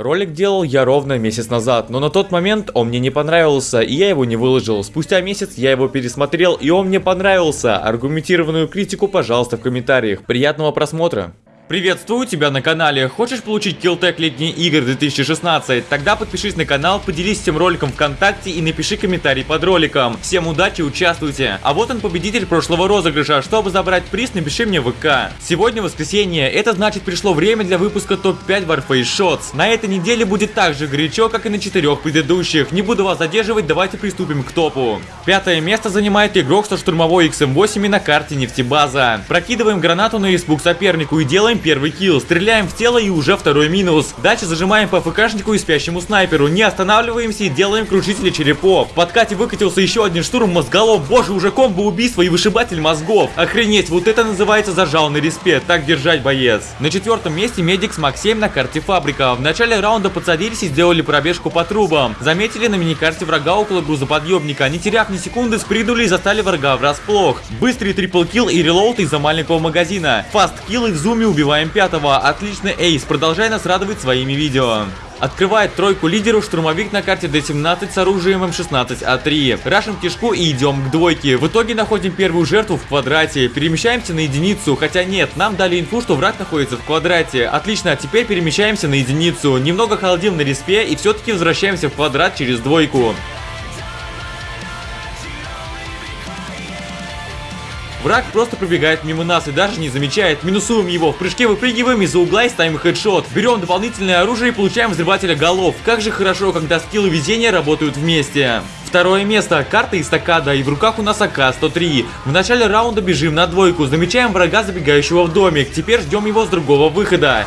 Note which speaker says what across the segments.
Speaker 1: Ролик делал я ровно месяц назад, но на тот момент он мне не понравился, и я его не выложил. Спустя месяц я его пересмотрел, и он мне понравился. Аргументированную критику, пожалуйста, в комментариях. Приятного просмотра. Приветствую тебя на канале. Хочешь получить Killtech летние игры 2016? Тогда подпишись на канал, поделись этим роликом ВКонтакте и напиши комментарий под роликом. Всем удачи, участвуйте. А вот он победитель прошлого розыгрыша. Чтобы забрать приз, напиши мне в ВК. Сегодня воскресенье, это значит пришло время для выпуска топ-5 Warface Shots. На этой неделе будет так же горячо, как и на четырех предыдущих. Не буду вас задерживать, давайте приступим к топу. Пятое место занимает игрок со штурмовой XM8 на карте нефтебаза. Прокидываем гранату на испуг сопернику и делаем первый kill, стреляем в тело и уже второй минус. Дальше зажимаем по ФКшнику и спящему снайперу, не останавливаемся и делаем крушители черепов. В подкате выкатился еще один штурм мозголов, боже, уже комбо убийство и вышибатель мозгов. Охренеть, вот это называется зажалный респект, так держать боец. На четвертом месте медик с Мак 7 на карте фабрика. В начале раунда подсадились и сделали пробежку по трубам. Заметили на миникарте врага около грузоподъемника, не теряв ни секунды, спрыгнули и застали врага врасплох. Быстрый triple kill и reload из-за маленького магазина. Fast kill и в зуме убивают Убиваем пятого. Отличный ace. Продолжай нас радовать своими видео. Открывает тройку лидеров штурмовик на карте D17 с оружием М16А3. Рашим кишку и идем к двойке. В итоге находим первую жертву в квадрате. Перемещаемся на единицу, хотя нет, нам дали инфу, что враг находится в квадрате. Отлично, теперь перемещаемся на единицу. Немного холодим на респе и все-таки возвращаемся в квадрат через двойку. Враг просто пробегает мимо нас и даже не замечает. Минусуем его. В прыжке выпрыгиваем из-за угла и ставим хедшот. Берем дополнительное оружие и получаем взрывателя голов. Как же хорошо, когда скиллы везения работают вместе. Второе место. Карта эстакада и в руках у нас АК-103. В начале раунда бежим на двойку. Замечаем врага, забегающего в домик. Теперь ждем его с другого выхода.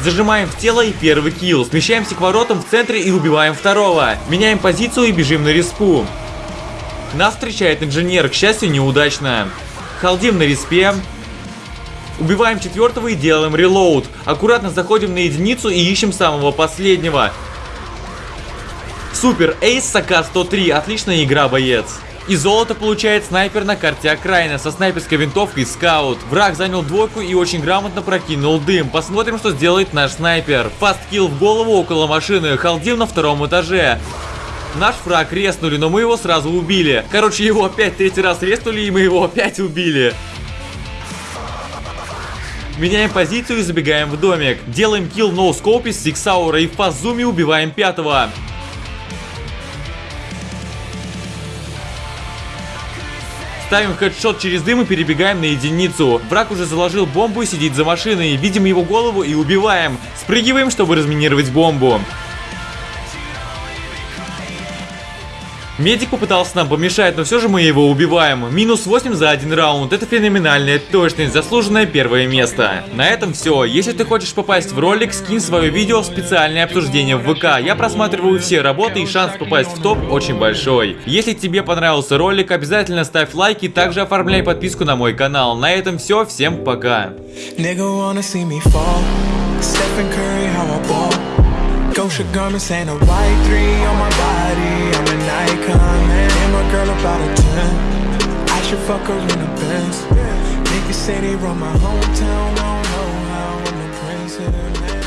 Speaker 1: Зажимаем в тело и первый килл. Смещаемся к воротам в центре и убиваем второго. Меняем позицию и бежим на респу. Нас встречает инженер, к счастью, неудачно. Халдим на респе. Убиваем четвертого и делаем релоуд. Аккуратно заходим на единицу и ищем самого последнего. Супер, эйс Сака 103, отличная игра, боец. И золото получает снайпер на карте окраина со снайперской винтовкой скаут. Враг занял двойку и очень грамотно прокинул дым. Посмотрим, что сделает наш снайпер. Fast kill в голову около машины, холдим на втором этаже. Наш фраг реснули, но мы его сразу убили. Короче, его опять третий раз реснули, и мы его опять убили. Меняем позицию и забегаем в домик. Делаем kill no scope с SIG Sauer а и в fast zoom е убиваем пятого. Ставим хедшот через дым и перебегаем на единицу. Враг уже заложил бомбу и сидит за машиной. Видим его голову и убиваем. Спрыгиваем, чтобы разминировать бомбу. Медик попытался нам помешать, но все же мы его убиваем. Минус 8 за один раунд. Это феноменальная точность, заслуженное первое место. На этом все. Если ты хочешь попасть в ролик, скинь свое видео в специальное обсуждение в ВК. Я просматриваю все работы и шанс попасть в топ очень большой. Если тебе понравился ролик, обязательно ставь лайк и также оформляй подписку на мой канал. На этом все. Всем пока. Gosha garments and a white three on my body. I'm man. And my girl about a 10. I should fuck her in a Benz. Niggas say they run my hometown. I don't know how I'm the prince of